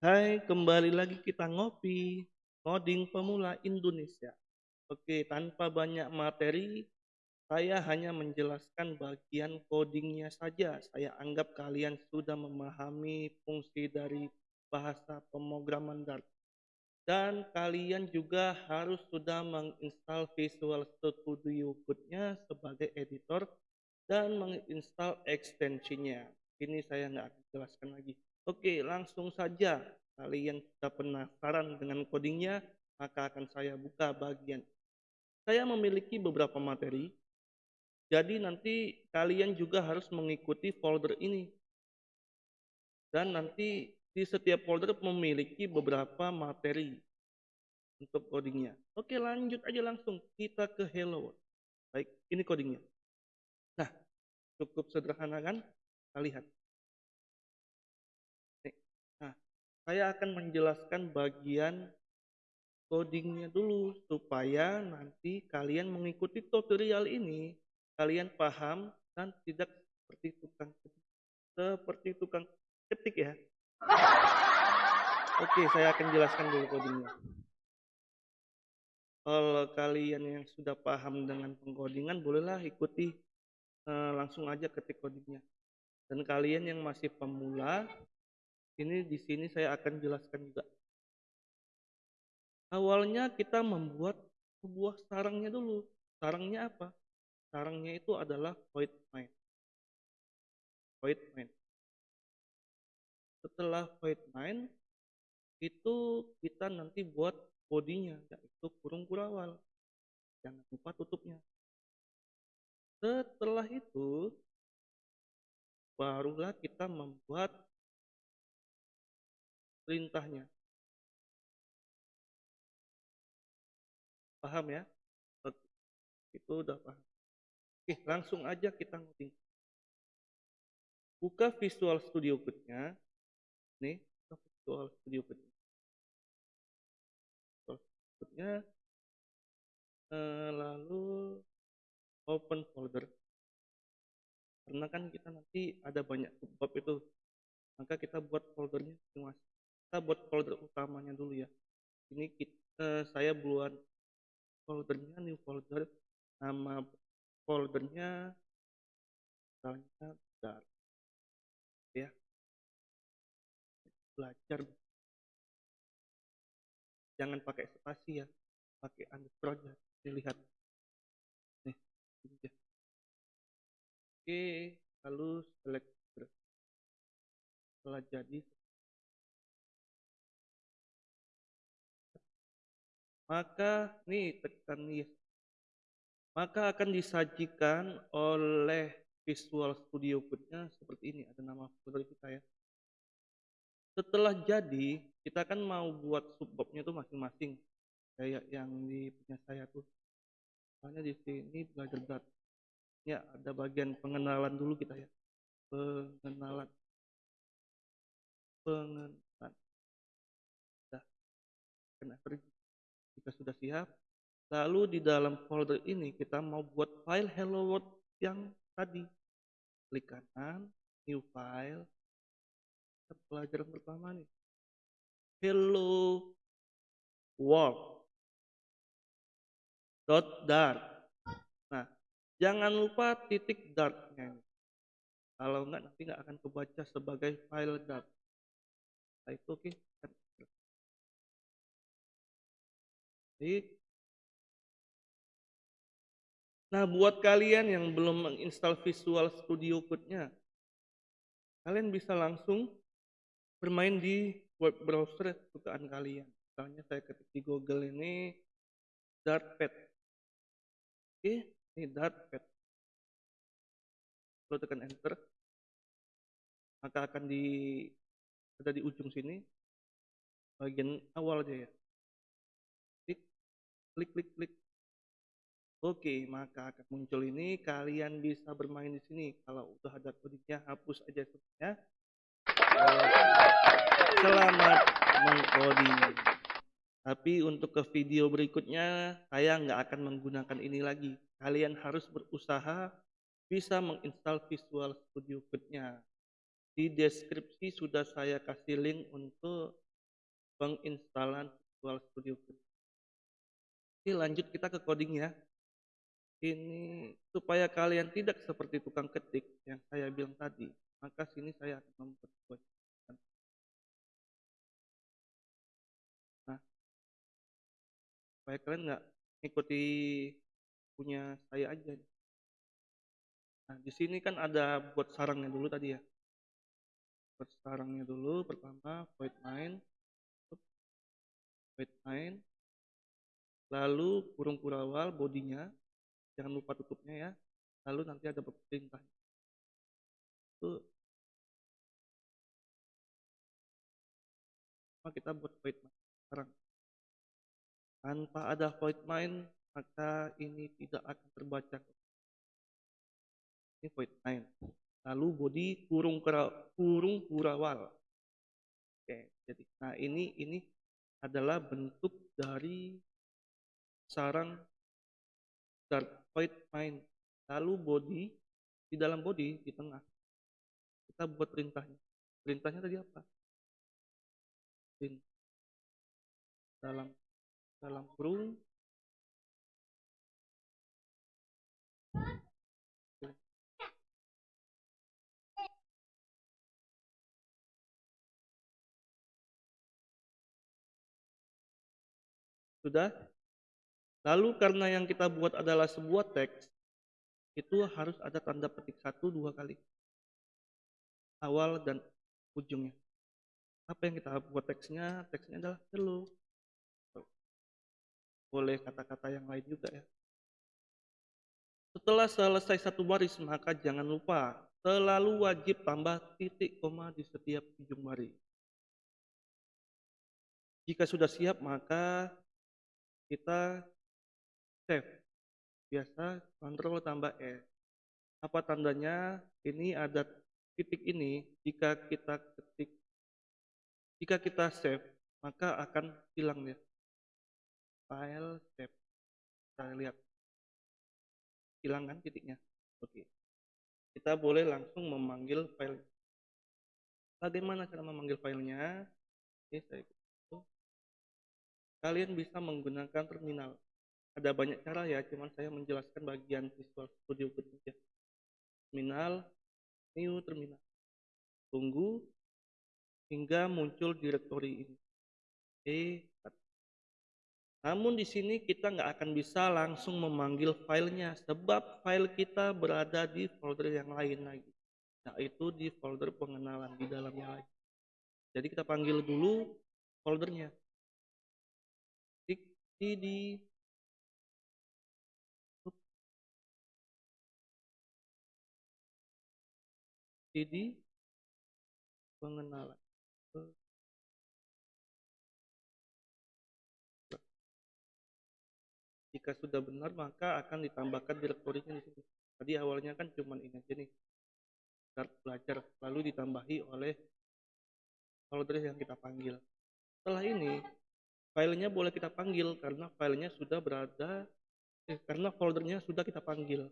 Hai, kembali lagi kita ngopi, ngoding pemula Indonesia. Oke, tanpa banyak materi, saya hanya menjelaskan bagian codingnya saja. Saya anggap kalian sudah memahami fungsi dari bahasa pemrograman Dart. Dan kalian juga harus sudah menginstal Visual Studio Code-nya sebagai editor dan menginstal ekstensinya. Ini saya nggak akan jelaskan lagi. Oke, langsung saja. Kalian sudah penasaran dengan codingnya, maka akan saya buka bagian. Saya memiliki beberapa materi, jadi nanti kalian juga harus mengikuti folder ini. Dan nanti di setiap folder memiliki beberapa materi untuk codingnya. Oke, lanjut aja langsung. Kita ke Hello. Baik, ini codingnya. Nah, cukup sederhana kan? Kita lihat. Saya akan menjelaskan bagian codingnya dulu supaya nanti kalian mengikuti tutorial ini. Kalian paham dan tidak seperti tukang ketik seperti tukang ketik ya. Oke saya akan jelaskan dulu codingnya. Kalau kalian yang sudah paham dengan pengkodingan bolehlah ikuti eh, langsung aja ketik codingnya. Dan kalian yang masih pemula ini di sini saya akan jelaskan juga. Awalnya kita membuat sebuah sarangnya dulu. Sarangnya apa? Sarangnya itu adalah void main. Void main. Setelah void main, itu kita nanti buat bodinya, yaitu kurung kurawal. Jangan lupa tutupnya. Setelah itu, barulah kita membuat perintahnya. Paham ya? Itu udah paham. Oke, langsung aja kita ngoding. Buka Visual Studio Code-nya. Nih, Visual Studio Code-nya. Visual Studio Code-nya. Eh, lalu open folder. Karena kan kita nanti ada banyak subbab itu. Maka kita buat foldernya masing-masing kita buat folder utamanya dulu ya. Ini kita, saya buat foldernya new folder nama foldernya misalnya dar ya. Belajar. Jangan pakai spasi ya pakai underscore aja dilihat. Nih oke lalu select. Setelah jadi maka nih tekan nih maka akan disajikan oleh Visual Studio Code-nya seperti ini ada nama folder kita ya. Setelah jadi kita kan mau buat subbabnya tuh masing-masing kayak yang di punya saya tuh. Soalnya di sini belajar dat ya ada bagian pengenalan dulu kita ya. Pengenalan. Pengenalan. Dah. Kena pergi jika sudah siap, lalu di dalam folder ini kita mau buat file hello world yang tadi. Klik kanan, new file. Pelajaran pertama nih. Hello world. Dot dart. Nah, jangan lupa titik dartnya. Kalau enggak nanti enggak akan kebaca sebagai file dart. Nah, itu oke. Okay. Nah, buat kalian yang belum menginstal Visual Studio Code-nya, kalian bisa langsung bermain di web browser kesukaan kalian. Misalnya saya ketik di Google ini Dartpad. Oke, ini Dartpad. Kalau tekan enter, maka akan di ada di ujung sini bagian awal aja ya klik klik klik Oke, maka akan muncul ini. Kalian bisa bermain di sini. Kalau udah ada kodenya, hapus aja semuanya. Selamat mengcoding. Tapi untuk ke video berikutnya, saya nggak akan menggunakan ini lagi. Kalian harus berusaha bisa menginstal Visual Studio Code-nya. Di deskripsi sudah saya kasih link untuk penginstalan Visual Studio Code. Oke, lanjut kita ke coding ya. Ini supaya kalian tidak seperti tukang ketik yang saya bilang tadi, maka sini saya akan. Nah, supaya kalian nggak ikuti punya saya aja. Nah, di sini kan ada buat sarangnya dulu tadi ya. Buat sarangnya dulu pertama void main void main lalu kurung kurawal bodinya jangan lupa tutupnya ya. Lalu nanti ada perintah. Itu kita buat void main sekarang? Tanpa ada void main maka ini tidak akan terbaca. Ini void main. Lalu body kurung kurung kurawal oke jadi nah ini ini adalah bentuk dari sarang start void main. Lalu body di dalam body di tengah. Kita buat perintahnya. Perintahnya tadi apa? Print dalam dalam kurung sudah Lalu karena yang kita buat adalah sebuah teks, itu harus ada tanda petik satu dua kali. Awal dan ujungnya. Apa yang kita buat teksnya? Teksnya adalah hello. Boleh kata-kata yang lain juga ya. Setelah selesai satu baris, maka jangan lupa selalu wajib tambah titik koma di setiap ujung baris. Jika sudah siap, maka kita save. Biasa kontrol tambah S. Apa tandanya? Ini ada titik ini jika kita ketik jika kita save maka akan hilang ya. File save. Kita lihat. Hilang kan titiknya? Oke. Kita boleh langsung memanggil file. Bagaimana cara memanggil filenya? Oke saya kalian bisa menggunakan terminal ada banyak cara ya cuman saya menjelaskan bagian Visual Studio saja terminal new terminal. Tunggu hingga muncul direktori ini. Oke namun di sini kita nggak akan bisa langsung memanggil filenya sebab file kita berada di folder yang lain lagi yaitu di folder pengenalan di dalamnya lagi. Jadi kita panggil dulu foldernya. Di jadi pengenalan. Jika sudah benar maka akan ditambahkan direktorinya di sini. Tadi awalnya kan cuma ini aja nih start belajar lalu ditambahi oleh folder yang kita panggil. Setelah ini filenya boleh kita panggil karena filenya sudah berada eh, karena foldernya sudah kita panggil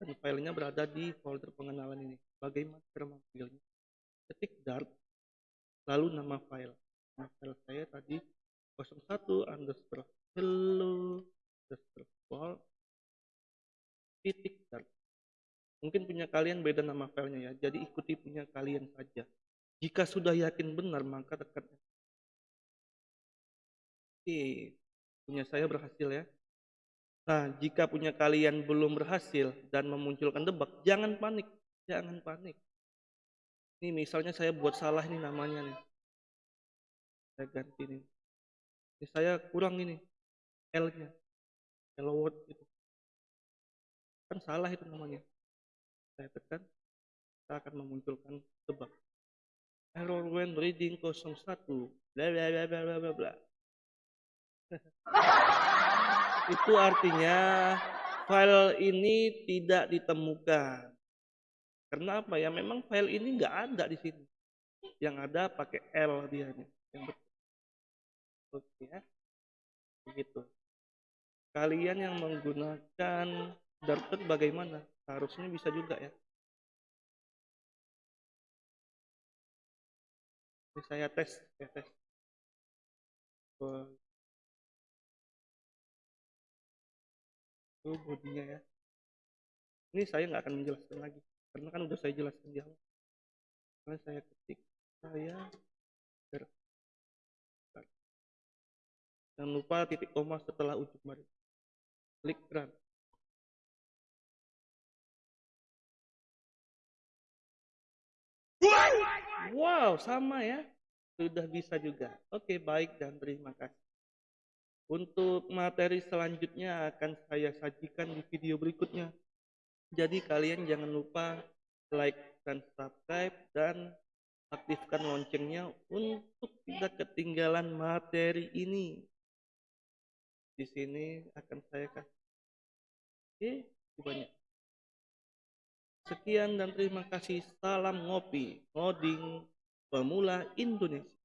dan filenya berada di folder pengenalan ini. Bagaimana cara memanggilnya? Ketik dart, lalu nama file. Nama file saya tadi 01 underscore hello underscore wall titik dart. Mungkin punya kalian beda nama filenya ya, jadi ikuti punya kalian saja. Jika sudah yakin benar, maka tekan. Oke, punya saya berhasil ya. Nah, jika punya kalian belum berhasil dan memunculkan debug, jangan panik, jangan panik. Ini misalnya saya buat salah ini namanya nih. Saya ganti nih. Ini saya kurang ini L-nya. Hello world itu. Kan salah itu namanya. Saya tekan, kita akan memunculkan debug. Error when reading 01 bla bla bla bla bla bla. itu artinya file ini tidak ditemukan. Karena apa ya? Memang file ini nggak ada di sini. Yang ada pakai L dia Yang betul. Oke ya. Begitu. Kalian yang menggunakan Darted bagaimana? Harusnya bisa juga ya. Ini saya tes, saya tes. Itu bodinya ya. Ini saya nggak akan menjelaskan lagi, karena kan udah saya jelaskan di awal. Karena saya ketik, saya ber Jangan lupa titik koma setelah ujung baris. Klik run. Wow, sama ya. Sudah bisa juga. Oke, baik dan terima kasih. Untuk materi selanjutnya akan saya sajikan di video berikutnya. Jadi kalian jangan lupa like dan subscribe dan aktifkan loncengnya untuk tidak ketinggalan materi ini. Di sini akan saya kasih. Oke, banyak. Sekian dan terima kasih. Salam ngopi, ngoding pemula Indonesia.